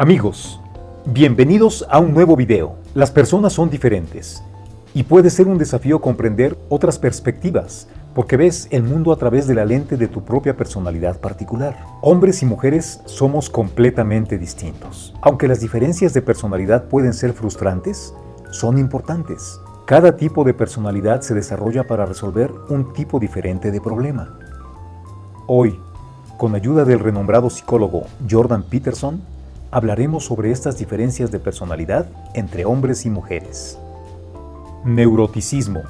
Amigos, bienvenidos a un nuevo video. Las personas son diferentes y puede ser un desafío comprender otras perspectivas porque ves el mundo a través de la lente de tu propia personalidad particular. Hombres y mujeres somos completamente distintos. Aunque las diferencias de personalidad pueden ser frustrantes, son importantes. Cada tipo de personalidad se desarrolla para resolver un tipo diferente de problema. Hoy, con ayuda del renombrado psicólogo Jordan Peterson, hablaremos sobre estas diferencias de personalidad entre hombres y mujeres. Neuroticismo.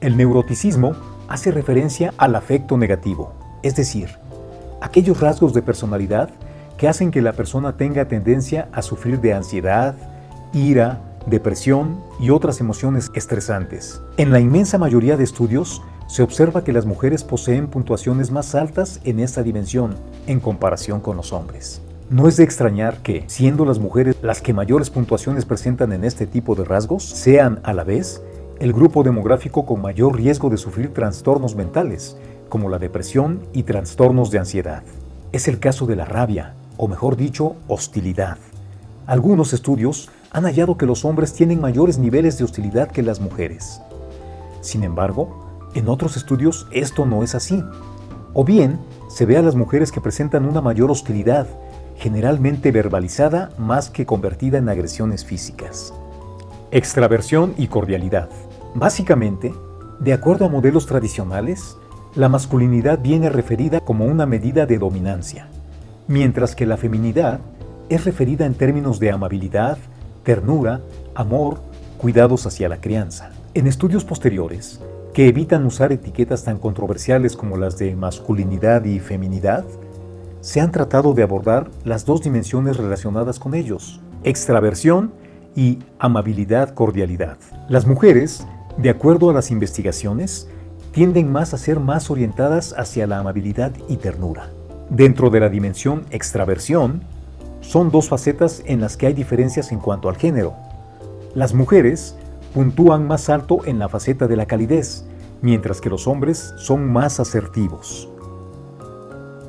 El neuroticismo hace referencia al afecto negativo, es decir, aquellos rasgos de personalidad que hacen que la persona tenga tendencia a sufrir de ansiedad, ira, depresión y otras emociones estresantes. En la inmensa mayoría de estudios, se observa que las mujeres poseen puntuaciones más altas en esta dimensión en comparación con los hombres. No es de extrañar que, siendo las mujeres las que mayores puntuaciones presentan en este tipo de rasgos, sean a la vez el grupo demográfico con mayor riesgo de sufrir trastornos mentales, como la depresión y trastornos de ansiedad. Es el caso de la rabia, o mejor dicho, hostilidad. Algunos estudios han hallado que los hombres tienen mayores niveles de hostilidad que las mujeres. Sin embargo, en otros estudios esto no es así. O bien, se ve a las mujeres que presentan una mayor hostilidad generalmente verbalizada más que convertida en agresiones físicas. Extraversión y cordialidad. Básicamente, de acuerdo a modelos tradicionales, la masculinidad viene referida como una medida de dominancia, mientras que la feminidad es referida en términos de amabilidad, ternura, amor, cuidados hacia la crianza. En estudios posteriores, que evitan usar etiquetas tan controversiales como las de masculinidad y feminidad, se han tratado de abordar las dos dimensiones relacionadas con ellos, extraversión y amabilidad-cordialidad. Las mujeres, de acuerdo a las investigaciones, tienden más a ser más orientadas hacia la amabilidad y ternura. Dentro de la dimensión extraversión, son dos facetas en las que hay diferencias en cuanto al género. Las mujeres puntúan más alto en la faceta de la calidez, mientras que los hombres son más asertivos.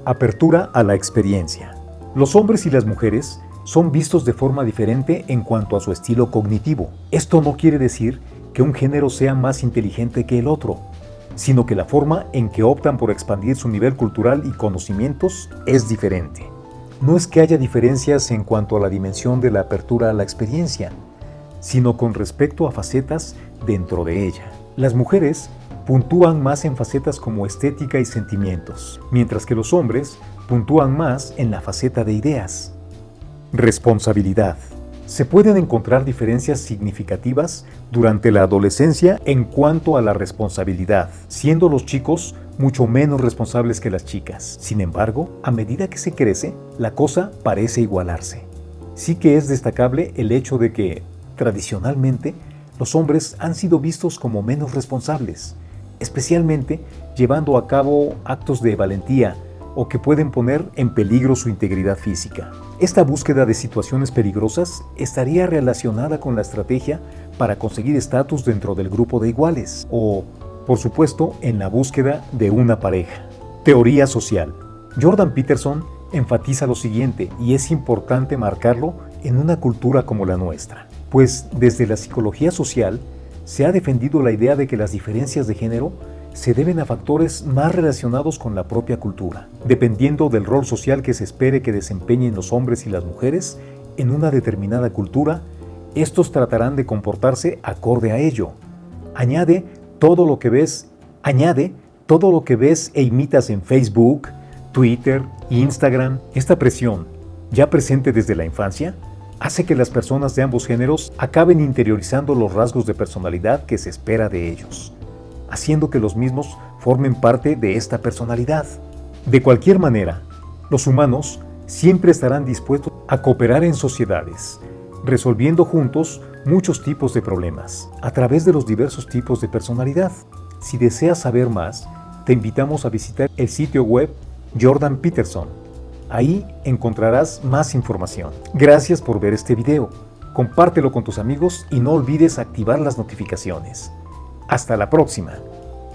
Apertura a la experiencia. Los hombres y las mujeres son vistos de forma diferente en cuanto a su estilo cognitivo. Esto no quiere decir que un género sea más inteligente que el otro, sino que la forma en que optan por expandir su nivel cultural y conocimientos es diferente. No es que haya diferencias en cuanto a la dimensión de la apertura a la experiencia, sino con respecto a facetas dentro de ella. Las mujeres puntúan más en facetas como estética y sentimientos, mientras que los hombres puntúan más en la faceta de ideas. Responsabilidad. Se pueden encontrar diferencias significativas durante la adolescencia en cuanto a la responsabilidad, siendo los chicos mucho menos responsables que las chicas. Sin embargo, a medida que se crece, la cosa parece igualarse. Sí que es destacable el hecho de que, tradicionalmente, los hombres han sido vistos como menos responsables, especialmente llevando a cabo actos de valentía o que pueden poner en peligro su integridad física. Esta búsqueda de situaciones peligrosas estaría relacionada con la estrategia para conseguir estatus dentro del grupo de iguales o, por supuesto, en la búsqueda de una pareja. Teoría social. Jordan Peterson enfatiza lo siguiente y es importante marcarlo en una cultura como la nuestra, pues desde la psicología social se ha defendido la idea de que las diferencias de género se deben a factores más relacionados con la propia cultura, dependiendo del rol social que se espere que desempeñen los hombres y las mujeres en una determinada cultura, estos tratarán de comportarse acorde a ello. Añade todo lo que ves, añade todo lo que ves e imitas en Facebook, Twitter, Instagram. Esta presión, ya presente desde la infancia, hace que las personas de ambos géneros acaben interiorizando los rasgos de personalidad que se espera de ellos, haciendo que los mismos formen parte de esta personalidad. De cualquier manera, los humanos siempre estarán dispuestos a cooperar en sociedades, resolviendo juntos muchos tipos de problemas, a través de los diversos tipos de personalidad. Si deseas saber más, te invitamos a visitar el sitio web Jordan Peterson Ahí encontrarás más información. Gracias por ver este video. Compártelo con tus amigos y no olvides activar las notificaciones. Hasta la próxima.